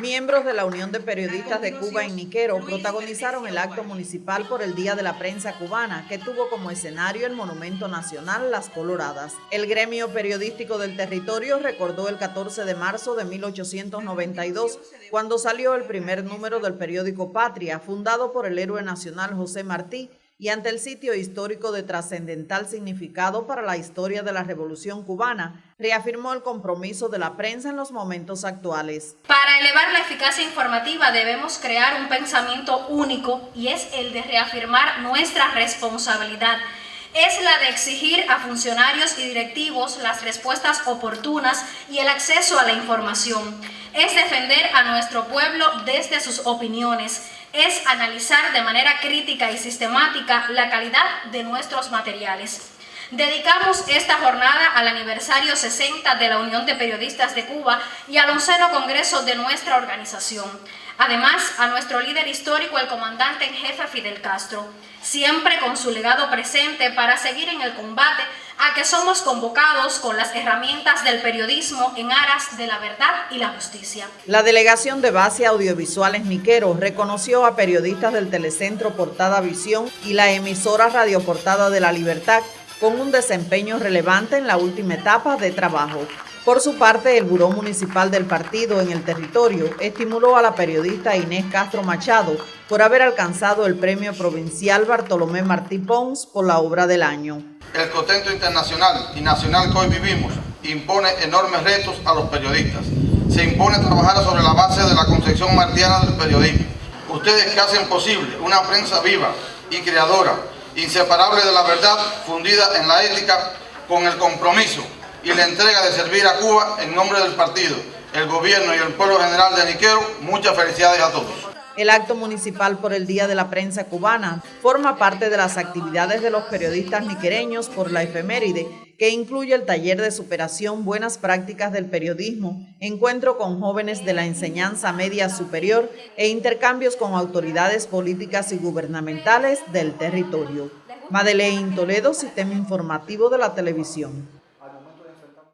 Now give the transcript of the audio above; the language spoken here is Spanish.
Miembros de la Unión de Periodistas de Cuba en Niquero protagonizaron el acto municipal por el Día de la Prensa Cubana, que tuvo como escenario el Monumento Nacional Las Coloradas. El gremio periodístico del territorio recordó el 14 de marzo de 1892, cuando salió el primer número del periódico Patria, fundado por el héroe nacional José Martí, y ante el sitio histórico de trascendental significado para la historia de la Revolución cubana, reafirmó el compromiso de la prensa en los momentos actuales. Para elevar la eficacia informativa debemos crear un pensamiento único y es el de reafirmar nuestra responsabilidad es la de exigir a funcionarios y directivos las respuestas oportunas y el acceso a la información. Es defender a nuestro pueblo desde sus opiniones es analizar de manera crítica y sistemática la calidad de nuestros materiales. Dedicamos esta jornada al aniversario 60 de la Unión de Periodistas de Cuba y al onceno congreso de nuestra organización. Además, a nuestro líder histórico, el comandante en jefe Fidel Castro, siempre con su legado presente para seguir en el combate a que somos convocados con las herramientas del periodismo en aras de la verdad y la justicia. La delegación de base audiovisuales Miquero reconoció a periodistas del Telecentro Portada Visión y la emisora Radio Portada de la Libertad con un desempeño relevante en la última etapa de trabajo. Por su parte, el Buró Municipal del Partido en el territorio estimuló a la periodista Inés Castro Machado por haber alcanzado el Premio Provincial Bartolomé Martí Pons por la obra del año. El contexto internacional y nacional que hoy vivimos impone enormes retos a los periodistas. Se impone trabajar sobre la base de la concepción martiana del periodismo. Ustedes que hacen posible una prensa viva y creadora, inseparable de la verdad, fundida en la ética, con el compromiso y la entrega de servir a Cuba en nombre del partido, el gobierno y el pueblo general de Niquero, muchas felicidades a todos. El acto municipal por el Día de la Prensa Cubana forma parte de las actividades de los periodistas niquereños por la efeméride, que incluye el taller de superación Buenas Prácticas del Periodismo, encuentro con jóvenes de la enseñanza media superior e intercambios con autoridades políticas y gubernamentales del territorio. Madeleine Toledo, Sistema Informativo de la Televisión.